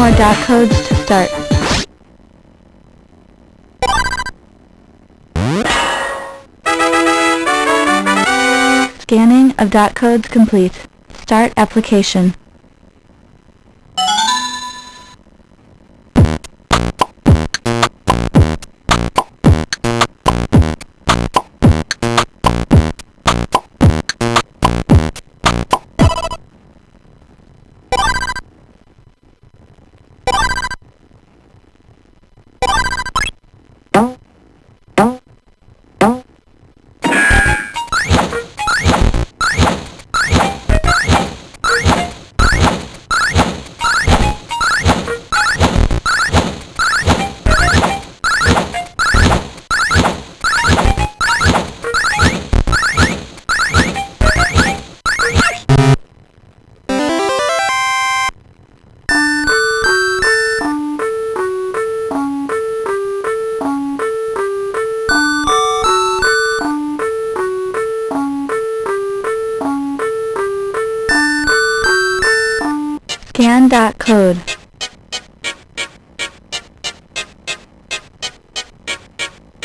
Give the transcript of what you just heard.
more dot codes to start. Scanning of dot codes complete. Start application. Scan dot code.